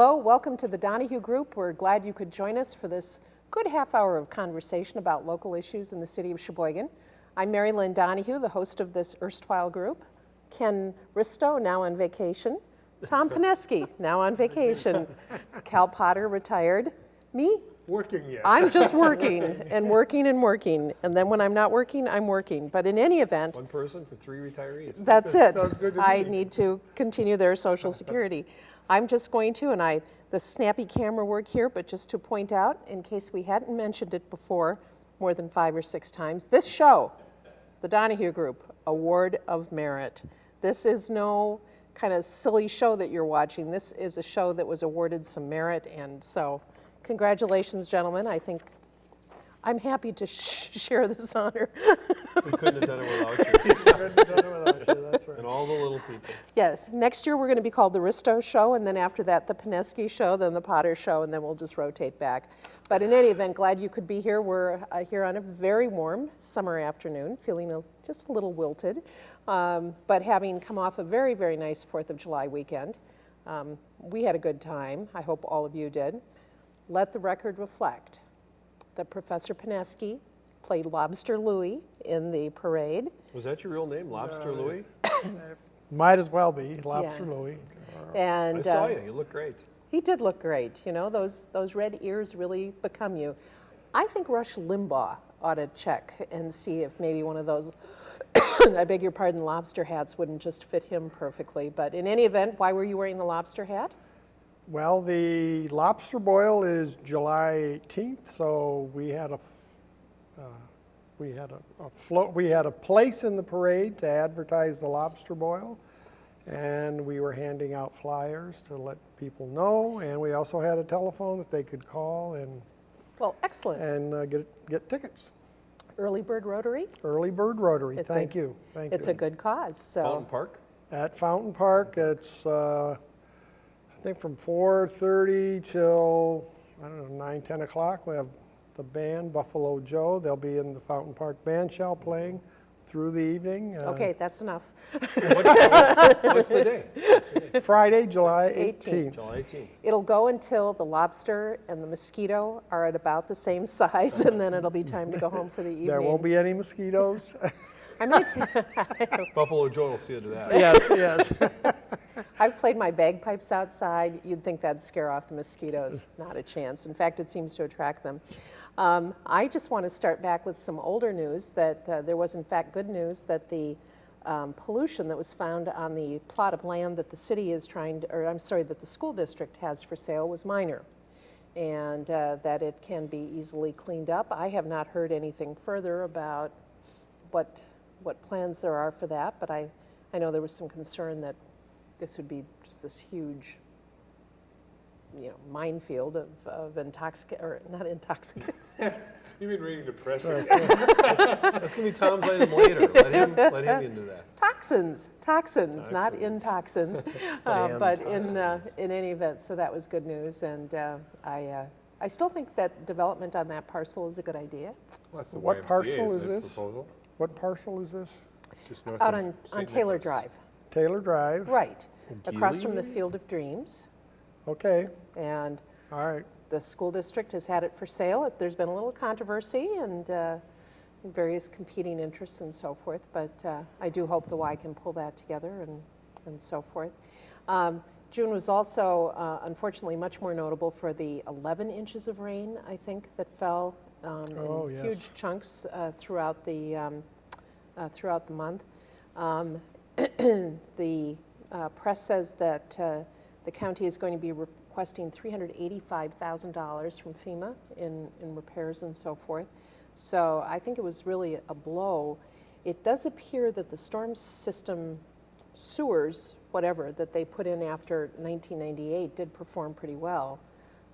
Hello, welcome to the Donahue Group. We're glad you could join us for this good half hour of conversation about local issues in the city of Sheboygan. I'm Mary Lynn Donahue, the host of this erstwhile group. Ken Risto, now on vacation. Tom Pineski, now on vacation. Cal Potter, retired. Me, Working yet. I'm just working and working and working. And then when I'm not working, I'm working. But in any event, One person for three retirees. that's it. Sounds good to I me. need to continue their social security. I'm just going to, and I, the snappy camera work here, but just to point out, in case we hadn't mentioned it before, more than five or six times, this show, the Donahue Group Award of Merit. This is no kind of silly show that you're watching. This is a show that was awarded some merit, and so congratulations, gentlemen. I think I'm happy to sh- share this honor. We couldn't have done it without you Couldn't have done it without you, That's right. and all the little people. Yes, next year we're going to be called the Risto Show, and then after that, the Pineski Show, then the Potter Show, and then we'll just rotate back. But in any event, glad you could be here. We're uh, here on a very warm summer afternoon, feeling a, just a little wilted, um, but having come off a very, very nice Fourth of July weekend. Um, we had a good time. I hope all of you did. Let the record reflect that Professor Pineski played Lobster Louie in the parade. Was that your real name, Lobster Louie? Might as well be, Lobster Yeah. Louie. And I saw uh, you. You look great. He did look great. You know, those, those red ears really become you. I think Rush Limbaugh ought to check and see if maybe one of those, I beg your pardon, lobster hats wouldn't just fit him perfectly. But in any event, why were you wearing the lobster hat? Well, the lobster boil is July 18th, so we had a, f- we had a, a float, we had a place in the parade to advertise the lobster boil. And we were handing out flyers to let people know, and we also had a telephone that they could call and, Well, excellent. and uh, get, get tickets. Early Bird Rotary, Early Bird Rotary, It's a- thank you, thank you. it's a good cause. So, Fountain Park? At Fountain Park, it's, uh, I think from 4:30 till, I don't know, 9, 10 o'clock. We have the band, Buffalo Joe. They'll be in the Fountain Park Band Shell playing through the evening. uh, okay, that's enough. What- what's, what's the day? What's the day? Friday, July 18th. 18th. July 18th. It'll go until the lobster and the mosquito are at about the same size, and then it'll be time to go home for the evening. There won't be any mosquitoes. I might Buffalo Joe will see you to that. Yes, yes. I've played my bagpipes outside. You'd think that'd scare off the mosquitoes. Not a chance. In fact, it seems to attract them. Um, I just want to start back with some older news that uh, there was, in fact, good news that the um, pollution that was found on the plot of land that the city is trying to, or I'm sorry, that the school district has for sale was minor and uh, that it can be easily cleaned up. I have not heard anything further about what, what plans there are for that, but I, I know there was some concern that this would be just this huge, you know, minefield of, of intoxic, or not intoxicants. You've been reading the press. That's going to be Tom's item later. Let him, let him into that. toxins, toxins, not in toxins, uh, Damn but in, uh, in any event, so that was good news. And uh, I, uh, I still think that development on that parcel is a good idea. What's the What YMCA, parcel is this? Proposal? What parcel is this? Just north Out on, on Taylor Drive, Taylor Drive? right, across from the Field of Dreams. Okay, And all right. the school district has had it for sale. There's been a little controversy and uh, various competing interests and so forth, but uh, I do hope the Y can pull that together and, and so forth. Um, June was also uh, unfortunately much more notable for the 11 inches of rain, I think, that fell um, Oh, in yes. huge chunks uh, throughout the um, uh, throughout the month. Um, the uh, press says that uh, the county is going to be requesting $385,000 from FEMA in, in repairs and so forth. So I think it was really a blow. It does appear that the storm system sewers, whatever, that they put in after 1998 did perform pretty well.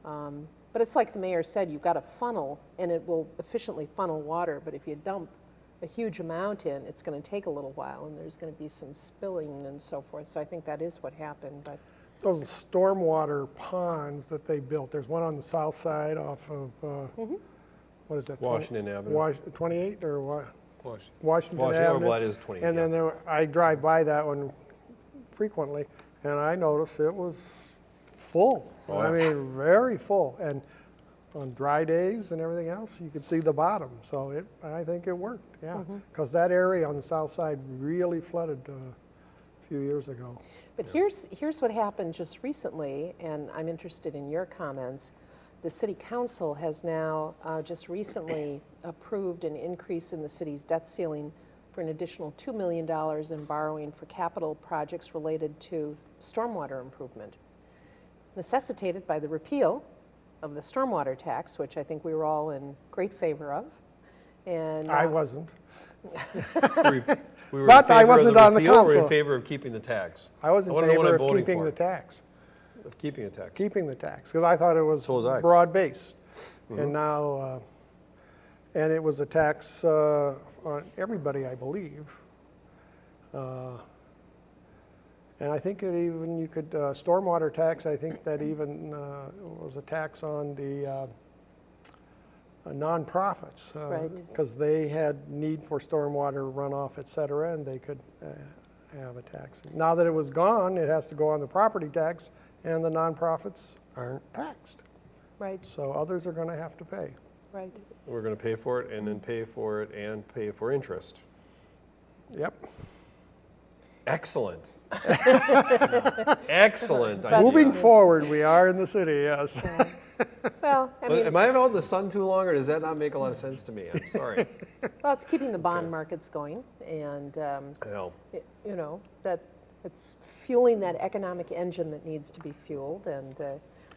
Um, but it's like the mayor said, you've got a funnel and it will efficiently funnel water, but if you dump a huge amount in, it's going to take a little while and there's going to be some spilling and so forth. So I think that is what happened, but Those stormwater ponds that they built, there's one on the south side off of, uh, Mm-hmm. what is that? 20 Washington Avenue. Wash- 28 or what? Washington. Washington Washington, Avenue. well, that is 20. And yeah. then there, I drive by that one frequently, and I noticed it was full. Oh, I yeah. mean, very full. And on dry days and everything else, you could see the bottom. So it, I think it worked, yeah. Mm-hmm. Because that area on the south side really flooded uh, a few years ago. But here's, here's what happened just recently, and I'm interested in your comments. The city council has now uh, just recently approved an increase in the city's debt ceiling for an additional $2 million in borrowing for capital projects related to stormwater improvement, necessitated by the repeal of the stormwater tax, which I think we were all in great favor of. And I uh, wasn't. We we were But I wasn't on the repeal, We're in favor of keeping the tax. I was in wanna know what favor of keeping for. the tax, Of keeping the tax. keeping the tax, because I thought it was So was I. Mm-hmm. broad-based. And now, uh, and it was a tax uh, on everybody, I believe. Uh, And I think it even, you could, uh, stormwater tax, I think that even uh, was a tax on the uh, uh, nonprofits. Right. Because they had need for stormwater runoff, et cetera, and they could uh, have a tax. Now that it was gone, it has to go on the property tax, and the nonprofits aren't taxed. Right, So others are going to have to pay. right. We're going to pay for it and then pay for it and pay for interest. Yep. Excellent. Excellent. Moving forward, we are in the city, yes. Well, I mean, Am I out in the sun too long, or does that not make a lot of sense to me? I'm sorry. well, it's keeping the bond Okay. markets going, and um, Well, y- you know, that, it's fueling that economic engine that needs to be fueled, and uh,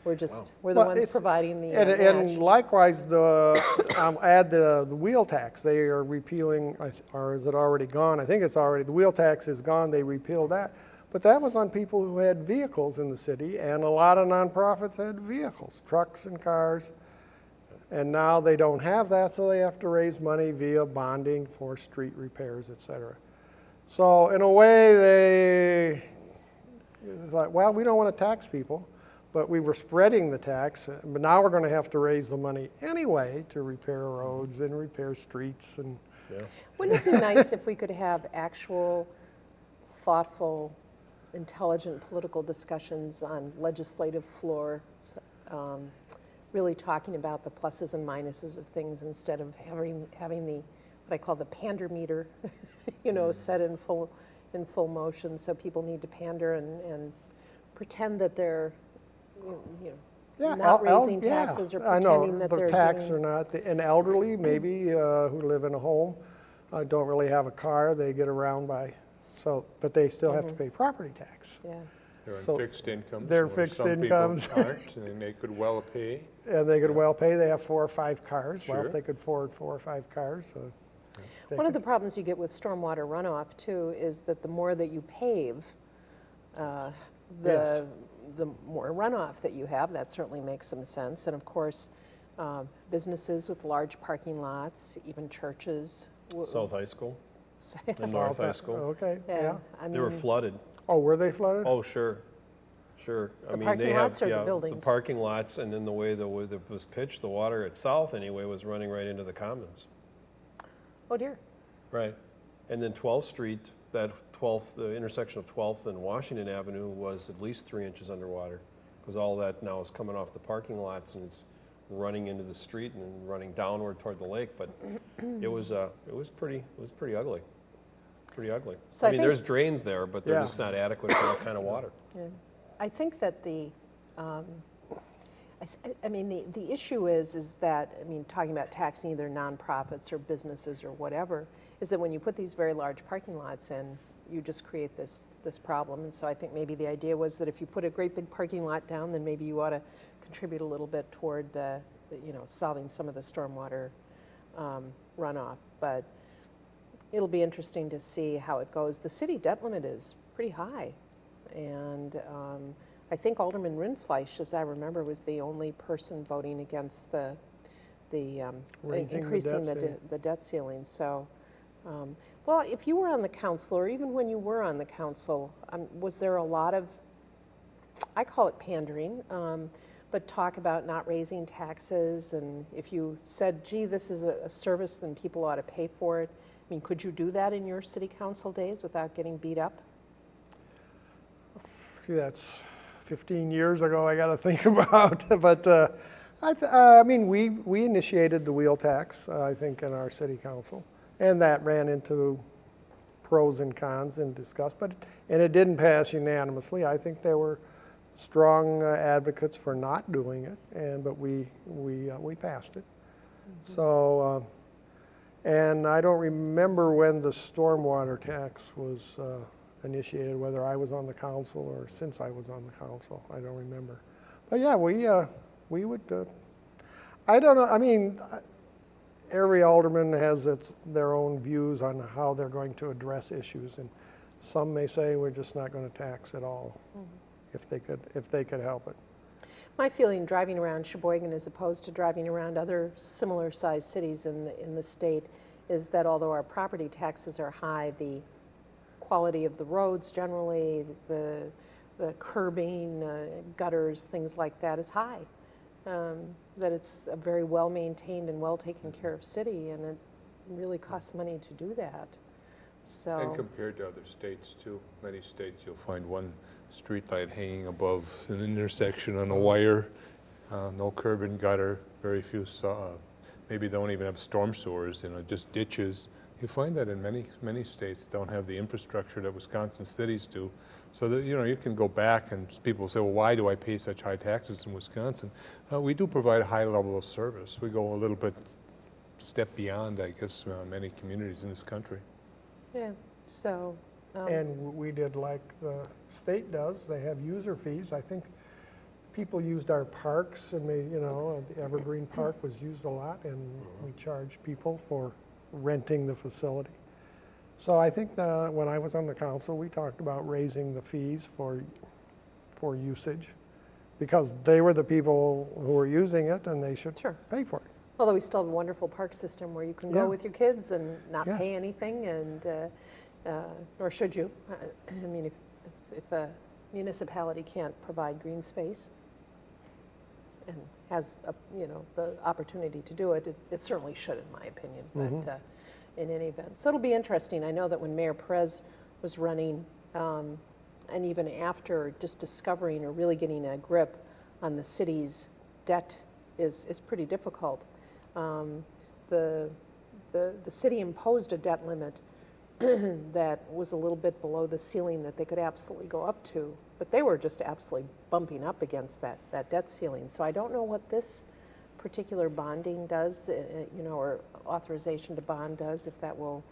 we're just, we're the Well, ones providing the uh, And, and likewise, the, um, add the, the wheel tax, they are repealing, or is it already gone? I think it's already, the wheel tax is gone, they repealed that. But that was on people who had vehicles in the city, and a lot of nonprofits had vehicles, trucks and cars. And now they don't have that, so they have to raise money via bonding for street repairs, et cetera. So in a way, they, it's like, well, we don't want to tax people, but we were spreading the tax, uh, but now we're going to have to raise the money anyway to repair roads and repair streets and, yeah. Wouldn't it be nice if we could have actual, thoughtful, intelligent political discussions on legislative floor, um, really talking about the pluses and minuses of things instead of having, having the, what I call the pander meter, you know, set in full, in full motion, so people need to pander and, and pretend that they're, you you yeah. know, el- not raising yeah, taxes or I know, pretending that the they're tax doing. or not, the- and elderly maybe, uh, who live in a home, uh, don't really have a car, they get around by, so, but they still have to Mm-hmm. pay property tax. Yeah, They're on So, fixed incomes. they're where fixed some people incomes. aren't, and they could well pay. And they could well pay, they have four or five cars, well, Sure. if they could afford four or five cars, so. they One of could- the problems you get with stormwater runoff too is that the more that you pave, uh, the, the more runoff that you have, that certainly makes some sense. And of course, uh, businesses with large parking lots, even churches. w- South High School say- and North South- High School. Okay, yeah. Yeah, I They were mean, flooded. Oh, were they flooded? Oh, sure, sure. I The mean, parking they have- lots or the yeah, buildings? parking lots, and then the way the, way that was pitched, the water at South anyway was running right into the commons. oh dear, Right. And then 12th Street, that 12th, the intersection of 12th and Washington Avenue was at least three inches underwater. Because all that now is coming off the parking lots and it's running into the street and running downward toward the lake. But it was, uh, it was pretty, it was pretty ugly. Pretty ugly. So I I mean, there's drains there, but they're Yeah. just not adequate for that kind of water. Yeah. I think that the, um, I, th- I mean, the, the issue is, is that, I mean, talking about taxing either nonprofits or businesses or whatever, is that when you put these very large parking lots in, you just create this, this problem. And so I think maybe the idea was that if you put a great big parking lot down, then maybe you ought to contribute a little bit toward, the- you know, solving some of the stormwater um, runoff. But it'll be interesting to see how it goes. The city debt limit is pretty high. And um, I think Alderman Rindfleisch, as I remember, was the only person voting against the, the um, Raising the increasing debt the, de- the debt ceiling. So, um, well, if you were on the council, or even when you were on the council, um, was there a lot of, I call it pandering, um, but talk about not raising taxes, and if you said, gee, this is a, service, then people ought to pay for it. I mean, could you do that in your city council days without getting beat up? Gee, that's 15 years ago, I got to think about. But uh, I, uh, I mean, we, we initiated the wheel tax, uh, I think, in our city council. And that ran into pros and cons and discussed, but, and it didn't pass unanimously. I think there were strong uh, advocates for not doing it, and, but we, we, uh, we passed it. So, uh, and I don't remember when the stormwater tax was uh, initiated, whether I was on the council or since I was on the council, I don't remember. But yeah, we, uh, we would, uh, I don't know, I mean, every alderman has its, their own views on how they're going to address issues, and some may say we're just not going to tax at all, if they could, if they could help it. My feeling driving around Sheboygan as opposed to driving around other similar-sized cities in the, in the state is that although our property taxes are high, the quality of the roads generally, the, the curbing, uh, gutters, things like that is high. Um, That it's a very well-maintained and well-taken care of city, and it really costs money to do that. So. And compared to other states too, many states you'll find one streetlight hanging above an intersection on a wire, uh, no curb and gutter, very few, uh, maybe don't even have storm sewers, you know, just ditches. You find that in many, many states don't have the infrastructure that Wisconsin cities do. So that, you know, you can go back and people say, well, why do I pay such high taxes in Wisconsin? Uh, We do provide a high level of service. We go a little bit step beyond, I guess, uh, many communities in this country. Yeah, so. Um, And we did like the state does, they have user fees. I think people used our parks and they, you know, the Evergreen Park was used a lot and we charged people for renting the facility. So I think the, when I was on the council, we talked about raising the fees for, for usage because they were the people who were using it and they should Sure. pay for it. Although we still have a wonderful park system where you can Yeah. go with your kids and not Yeah. pay anything, and uh, uh, nor should you. I mean, if, if- if a municipality can't provide green space and has, a- you know, the opportunity to do it, it- it certainly should, in my opinion, Mm-hmm. but uh, in any event. So it'll be interesting. I know that when Mayor Perez was running, um, and even after just discovering or really getting a grip on the city's debt is, is pretty difficult. Um, The, the, the city imposed a debt limit that was a little bit below the ceiling that they could absolutely go up to, but they were just absolutely bumping up against that, that debt ceiling. So I don't know what this particular bonding does, uh, uh, you know, or authorization to bond does, if that will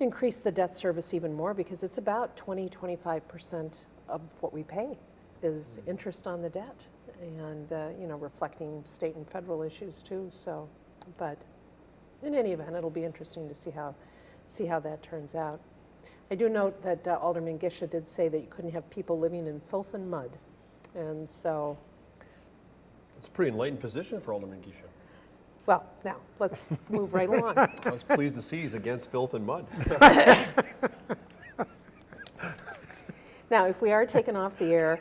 increase the debt service even more, because it's about 20, 25% of what we pay is interest on the debt, and, uh, you know, reflecting state and federal issues too, so, but in any event, it'll be interesting to see how, see how that turns out. I do note that uh, Alderman Gisha did say that you couldn't have people living in filth and mud, and so, It's a pretty enlightened position for Alderman Gisha. well, now, let's move right along. I was pleased to see he's against filth and mud. Now, if we are taken off the air,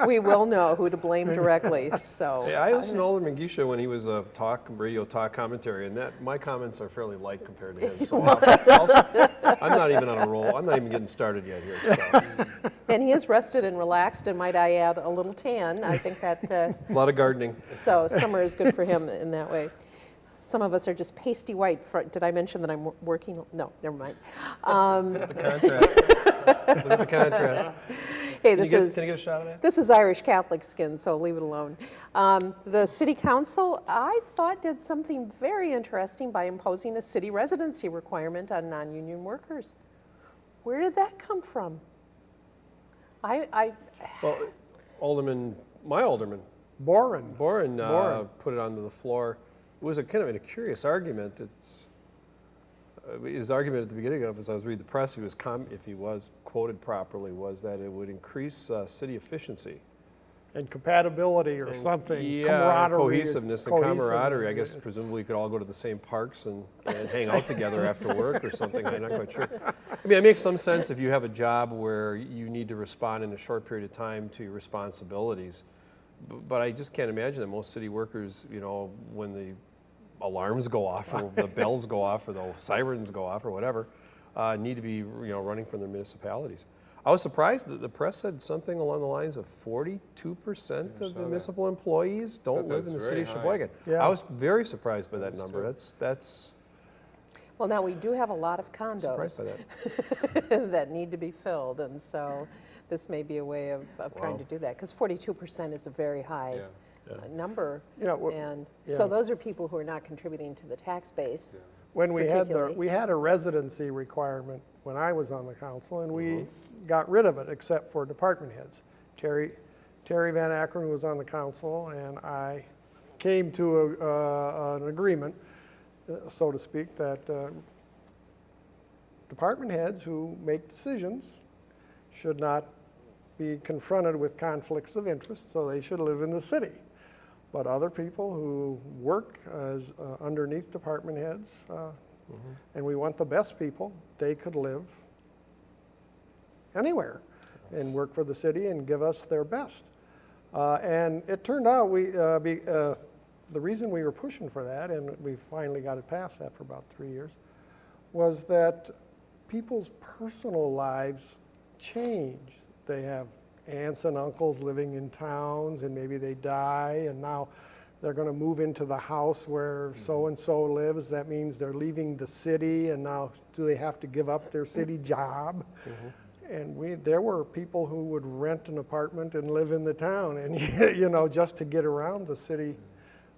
we, we will know who to blame directly, so. Hey, I listened to Alderman Gisha when he was a talk, radio talk commentary, and that, my comments are fairly light compared to his. So I'll- I'll- I'm not even on a roll, I'm not even getting started yet here, so. And he is rested and relaxed, and might I add, a little tan. I think that, uh, A lot of gardening. so summer is good for him in that way. Some of us are just pasty white. For- Did I mention that I'm working? No, never mind. Um, The contrast. Look at the contrast. Hey, Can you this get, is. can I get a shot of that? This is Irish Catholic skin, so leave it alone. Um, the City Council, I thought, did something very interesting by imposing a city residency requirement on non-union workers. Where did that come from? I, I, Well, Alderman, my Alderman, Boren, Boren, uh, Boren. put it onto the floor. It was a kind of a curious argument. It's, uh, his argument at the beginning of, as I was reading the press, he was com- if he was quoted properly, was that it would increase uh, city efficiency. and compatibility or And, something, Yeah, camaraderie. cohesiveness and camaraderie. I guess presumably you could all go to the same parks and, and hang out together after work or something. I'm not quite sure. I mean, it makes some sense if you have a job where you need to respond in a short period of time to your responsibilities. But I just can't imagine that most city workers, you know, when the alarms go off or the bells go off or the sirens go off or whatever, uh, need to be, you know, running from their municipalities. I was surprised that the press said something along the lines of 42% of saw the that. municipal employees don't live in the that's city of. Sheboygan. Yeah. I was very surprised by that number. That's, that's, Well, now, we do have a lot of surprised by condos that. that need to be filled, and so this may be a way of, of trying to do that, because 42% is a very high Yeah. Number. You know, And yeah. so those are people who are not contributing to the tax base. When we had the, we had a residency requirement when I was on the council, and we Mm-hmm. got rid of it, except for department heads. Terry, Terry Van Akkeren was on the council, and I came to a, uh, an agreement, uh, so to speak, that uh, department heads who make decisions should not be confronted with conflicts of interest, so they should live in the city. But other people who work as uh, underneath department heads, uh, and we want the best people, they could live anywhere and work for the city and give us their best. Uh, And it turned out, we, uh, be- uh, the reason we were pushing for that, and we finally got it passed after about three years, was that people's personal lives change. They have aunts and uncles living in towns, and maybe they die, and now they're going to move into the house where mm-hmm. so-and-so lives. That means they're leaving the city, and now do they have to give up their city mm-hmm. job? Mm-hmm. And we, there were people who would rent an apartment and live in the town, and, you know, just to get around the city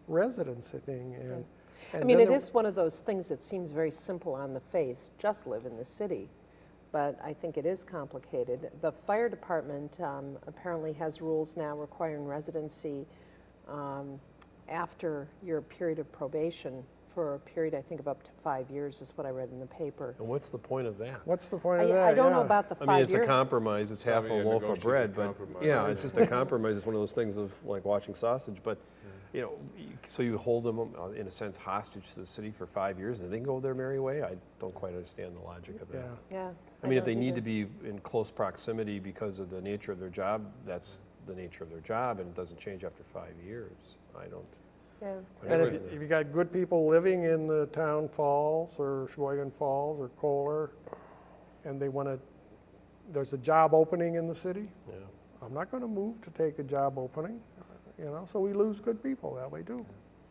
residency thing. And, I and mean, then it there- is one of those things that seems very simple on the face, just live in the city. But I think it is complicated. The fire department um, apparently has rules now requiring residency um, after your period of probation for a period, I think, of up to five years, is what I read in the paper. And what's the point of that? What's the point of that? I don't know about the I mean, five it's a compromise, it's half a Probably a loaf of bread, but, compromise, yeah, it's just a compromise, it's one of those things of like watching sausage, but, you know, so you hold them, uh, in a sense, hostage to the city for five years, and they go their merry way? I don't quite understand the logic of that. Yeah. yeah I mean, if don't they need to be in close proximity because of the nature of their job, that's the nature of their job, and it doesn't change after five years. I don't. Yeah. And if, that. if you got good people living in the town falls or Sheboygan Falls or Kohler, and they want to, there's a job opening in the city, Yeah. I'm not going to move to take a job opening, you know, so we lose good people that way too.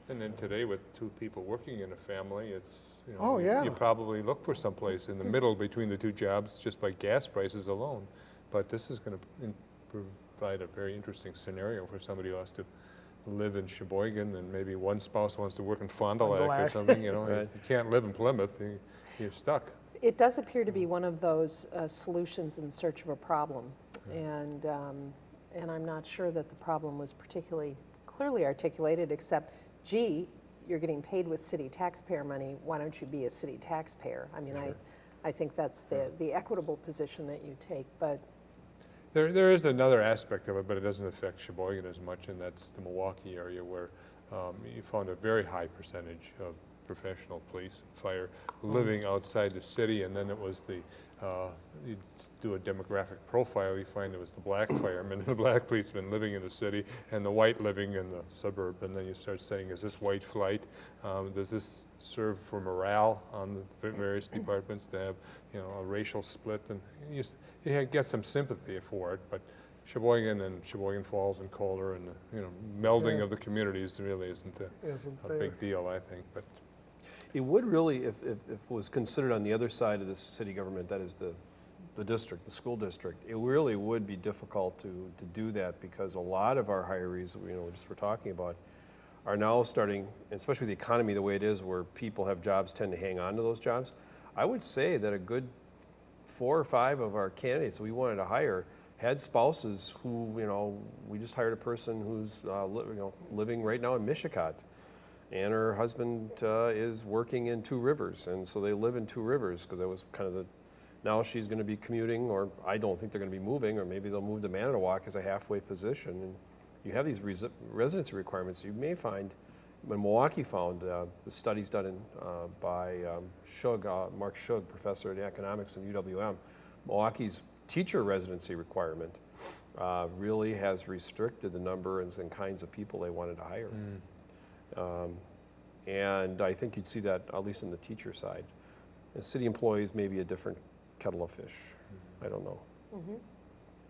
And then today with two people working in a family, it's, you know. Oh, you- yeah. You probably look for someplace in the middle between the two jobs just by gas prices alone. But this is going to provide a very interesting scenario for somebody who has to live in Sheboygan and maybe one spouse wants to work in Fond du Lac or something, you know. You Right. you can't live in Plymouth, you- you're stuck. It does appear to be one of those uh, solutions in search of a problem. And, um, and I'm not sure that the problem was particularly clearly articulated, except, gee, you're getting paid with city taxpayer money, why don't you be a city taxpayer? I mean, I, I think that's the, the equitable position that you take, but There, there is another aspect of it, but it doesn't affect Sheboygan as much, and that's the Milwaukee area where um, you found a very high percentage of professional police and fire living outside the city, and then it was the, uh, you do a demographic profile, you find it was the black firemen and the black policemen living in the city, and the white living in the suburb, and then you start saying, is this white flight? Um, Does this serve for morale on the various departments to have, you know, a racial split? And you you get some sympathy for it, but Sheboygan and Sheboygan Falls and Kohler and, the, you know, melding Yeah. of the communities really isn't a, Isn't a big deal, I think, but It would really, if, if, if it was considered on the other side of the city government, that is the, the district, the school district, it really would be difficult to, to do that because a lot of our hirees, you know, just we're talking about, are now starting, especially with the economy the way it is, where people have jobs tend to hang on to those jobs. I would say that a good four or five of our candidates we wanted to hire had spouses who, you know, we just hired a person who's, uh, you know, living right now in Michigan and her husband uh, is working in Two Rivers, and so they live in Two Rivers because that was kind of the. Now she's going to be commuting, or I don't think they're going to be moving, or maybe they'll move to Manitowoc as a halfway position. And you have these resi- residency requirements. You may find, when Milwaukee found uh, the studies done in, uh, by um, Schug, uh, Mark Schug, professor in economics at UWM, Milwaukee's teacher residency requirement uh, really has restricted the numbers and, and kinds of people they wanted to hire. Um, And I think you'd see that, at least on the teacher side. And city employees may be a different kettle of fish. I don't know.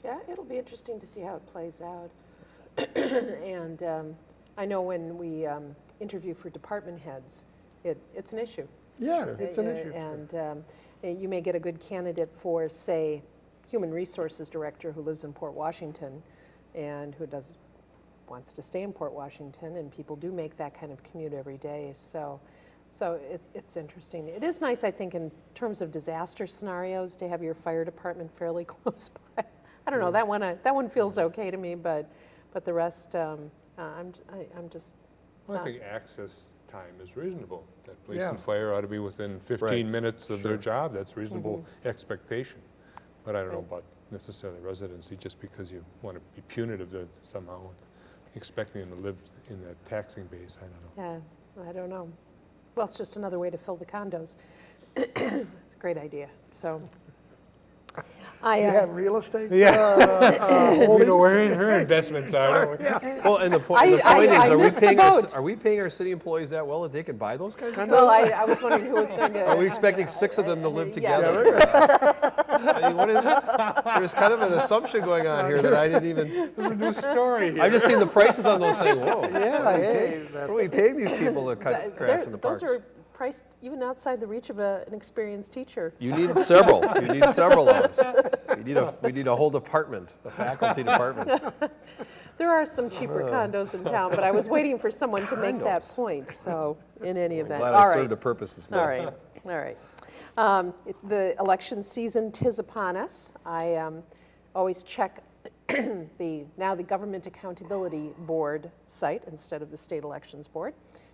Yeah, it'll be interesting to see how it plays out. And um, I know when we um, interview for department heads, it, it's an issue. Yeah, it's an Uh, issue. And um, uh, you may get a good candidate for, say, Human Resources Director who lives in Port Washington and who does, wants to stay in Port Washington, and people do make that kind of commute every day. So, so it's, it's interesting. It is nice, I think, in terms of disaster scenarios, to have your fire department fairly close by. I don't know, that one, I- that one feels okay to me, but, but the rest, um, uh, I'm, I- I'm just, Well, I Uh, think access time is reasonable. That police Yeah. and fire ought to be within Right. 15 minutes of their job. That's reasonable expectation. But I don't know about necessarily residency, just because you want to be punitive to somehow, expecting them to live in that taxing base, I don't know. Yeah, I don't know. Well, it's just another way to fill the condos. It's a great idea, so. I, You uh, have real estate? Yeah. uh, uh, We know holdings? where her investments are. don't we? Well, and the po- I- the point I- is, I are we missed the paying, our boat. are we paying our city employees that well that they can buy those kinds of well, condos? I, I was wondering who was going to. Are we expecting six of them to live Yeah. together? I mean, what is, there's kind of an assumption going on here that I didn't even, There's a new story here. I've just seen the prices on those saying, whoa. Yeah, hey, What are we paying these people to cut Th- grass they're- in the parks? Those are priced even outside the reach of a, an experienced teacher. You need several, you need several of us. We need a, we need a whole department, a faculty department. There are some cheaper uh-huh. condos in town, but I was waiting for someone to make that point, so in any I'm Event, glad all I right. served a purpose this morning. right, all right. Um, The election season tis upon us. I um, always check the, now the Government Accountability Board site instead of the State Elections Board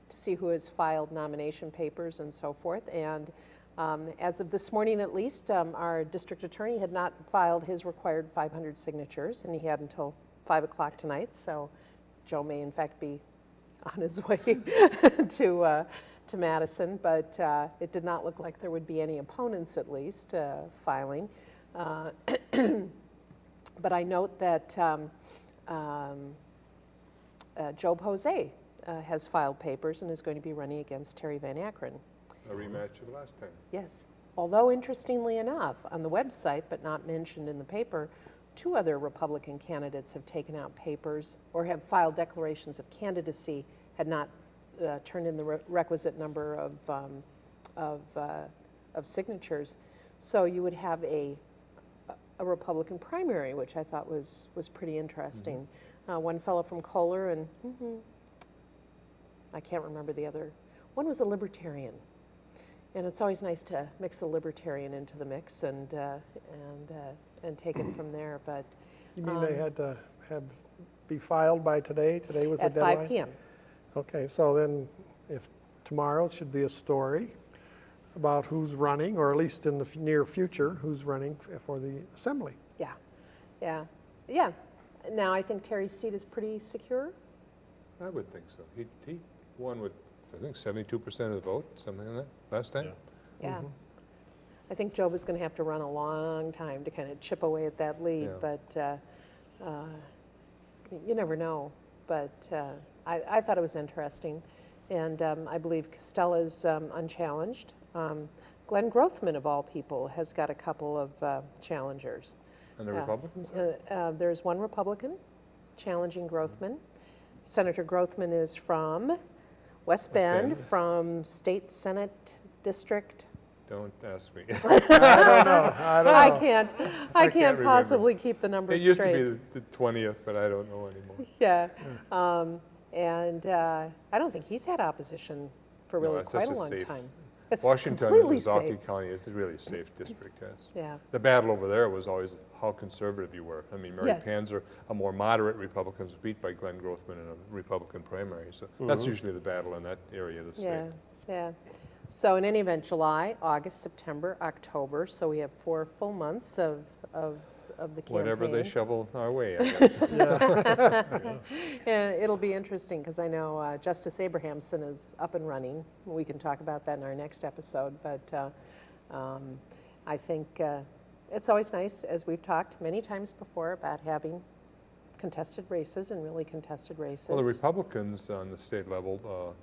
to see who has filed nomination papers and so forth. And um, as of this morning at least, um, our district attorney had not filed his required 500 signatures, and he had until 5 o'clock tonight, so Joe may in fact be on his way to, uh, to Madison, but uh, it did not look like there would be any opponents, at least, uh, filing. Uh, But I note that um, um, uh, Job Hou-Seye uh, has filed papers and is going to be running against Terry Van Akkeren. A rematch of the last time. Yes. Although interestingly enough, on the website, but not mentioned in the paper, two other Republican candidates have taken out papers or have filed declarations of candidacy, had not uh, turned in the re- requisite number of, um, of, uh, of signatures. So you would have a, a Republican primary, which I thought was, was pretty interesting. Uh, one fellow from Kohler and mhm, I can't remember the other. One was a libertarian. And it's always nice to mix a libertarian into the mix and, uh, and, uh, and take it from there. But You mean they Um, had to have, be filed by today? Today was the at 5 p.m. Okay, so then if tomorrow should be a story about who's running, or at least in the f- near future, who's running f- for the assembly. Yeah, yeah, yeah. Now I think Terry's seat is pretty secure. I would think so. He, he won with, I think, 72% of the vote, something like that, last time? Yeah. Mm-hmm. I think Job is going to have to run a long time to kind of chip away at that lead, Yeah. but uh, uh, you never know. But uh, I, I thought it was interesting. And um, I believe Kestell's um, unchallenged. Um, Glenn Grothman, of all people, has got a couple of uh, challengers. And the Yeah. Republicans? Uh, uh, There's one Republican challenging Grothman. Senator Grothman is from West Bend, Bend. from State Senate District. Don't ask me. I don't know, I don't I know. can't, I can't can't possibly keep the numbers straight. It used to be the 20th, but I don't know anymore. Yeah, um, and uh, I don't think he's had opposition for really it's such quite a a long safe- time. It's Washington and completely safe. County is a really safe district, yes. Yeah, The battle over there was always how conservative you were. I mean, Mary Yes. Panzer, a more moderate Republican, was beat by Glenn Grothman in a Republican primary. So that's usually the battle in that area of the yeah, state. yeah. So in any event, July, August, September, October, so we have four full months of, of, of the campaign. Whatever they shovel our way, I guess. Yeah, it'll be interesting, because I know uh, Justice Abrahamson is up and running. We can talk about that in our next episode, but uh, um, I think uh, it's always nice, as we've talked many times before, about having contested races and really contested races. Well, the Republicans on the state level, uh,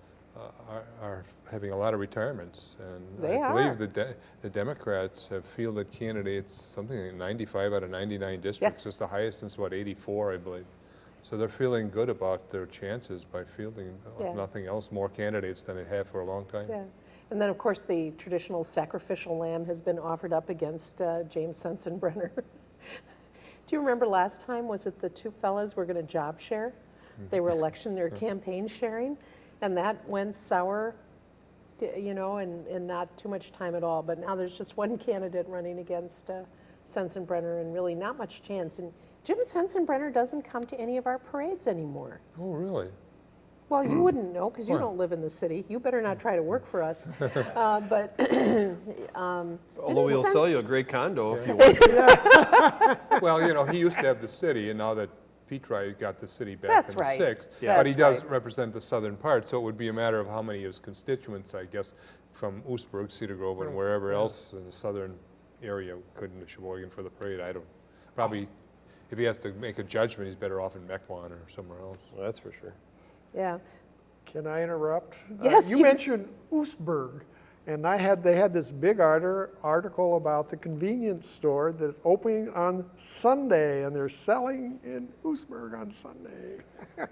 are, are having a lot of retirements. And They I believe the, de- the Democrats have fielded candidates, something like 95 out of 99 districts. It's the highest since, what, 84, I believe. So they're feeling good about their chances by fielding, uh, Yeah. if nothing else, more candidates than they have for a long time. Yeah. And then, of course, the traditional sacrificial lamb has been offered up against uh, James Sensenbrenner. Do you remember last time, was it the two fellas were going to job share? They were election or campaign sharing, and that went sour, you know, and, and not too much time at all. But now there's just one candidate running against uh, Sensenbrenner and really not much chance. And Jim Sensenbrenner doesn't come to any of our parades anymore. Oh, really? Well, you wouldn't know because you don't live in the city. You better not try to work for us. Uh, But, um, Although Didn't we'll sell you a great condo if you want to. Well, you know, he used to have the city, and now that Petri got the city back That's in the right. sixth. Yeah. But he That's does right. represent the southern part, so it would be a matter of how many of his constituents, I guess, from Oostburg, Cedar Grove, and wherever else in the southern area could into Sheboygan for the parade. I don't, probably, if he has to make a judgment, he's better off in Mequon or somewhere else. Well, That's for sure. yeah, Can I interrupt? Uh, Yes, You you- mentioned Oostburg, and I had, they had this big arter, article about the convenience store that's opening on Sunday, and they're selling in Oostburg on Sunday.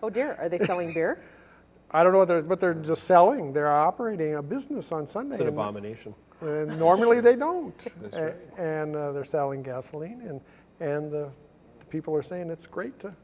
oh dear, are they selling beer? I don't know what they're, but they're just selling, they're operating a business on Sunday. It's an and- abomination. And normally they don't. That's right. And uh, they're selling gasoline, and, and the the people are saying it's great to,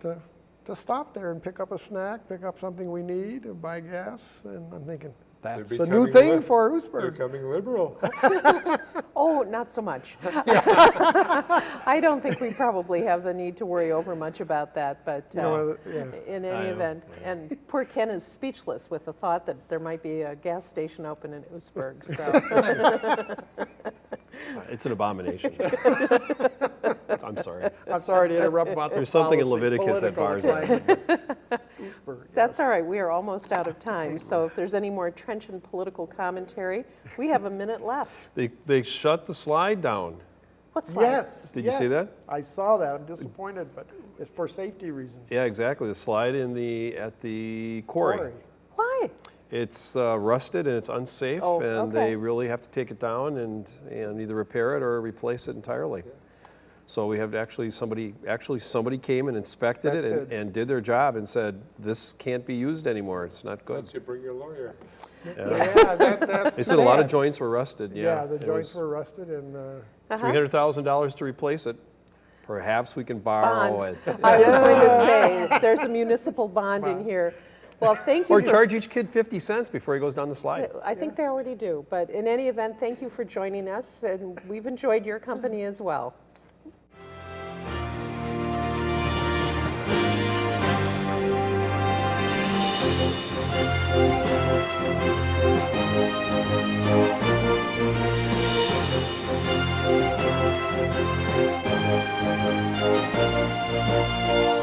to, to stop there and pick up a snack, pick up something we need, and buy gas, and I'm thinking, that's a new thing lib- for They're Oostburg. becoming liberal. Oh, not so much. I don't think we probably have the need to worry over much about that, but You uh, know, yeah. in any know, event, and poor Ken is speechless with the thought that there might be a gas station open in Oostburg, so. It's an abomination. I'm sorry. I'm sorry to interrupt about the There's something in policy- Leviticus that bars that. Climate. Oostburg, yeah. That's all right, we are almost out of time, so if there's any more trenchant political commentary, we have a minute left. They, they shut the slide down. What's that? Yes. Did you see that? I saw that, I'm disappointed, but it's for safety reasons. Yeah, exactly. The slide in the, at the quarry. Quarry. Why? It's uh, rusted and it's unsafe, Oh, and okay. they really have to take it down and, and either repair it or replace it entirely. So we have actually somebody, actually somebody came and inspected it and, and did their job and said, this can't be used anymore, it's not good. Unless you bring your lawyer. Yeah, that, that's. They said a lot of bad. joints were rusted, yeah. Yeah, the It joints was were rusted and, uh, Uh-huh. $300,000 to replace it. Perhaps we can borrow Bond. it. I was going to say, there's a municipal bond in here. Well, thank you Or for charge each kid 50 cents before he goes down the slide. I think they already do, but in any event, thank you for joining us, and we've enjoyed your company as well. Música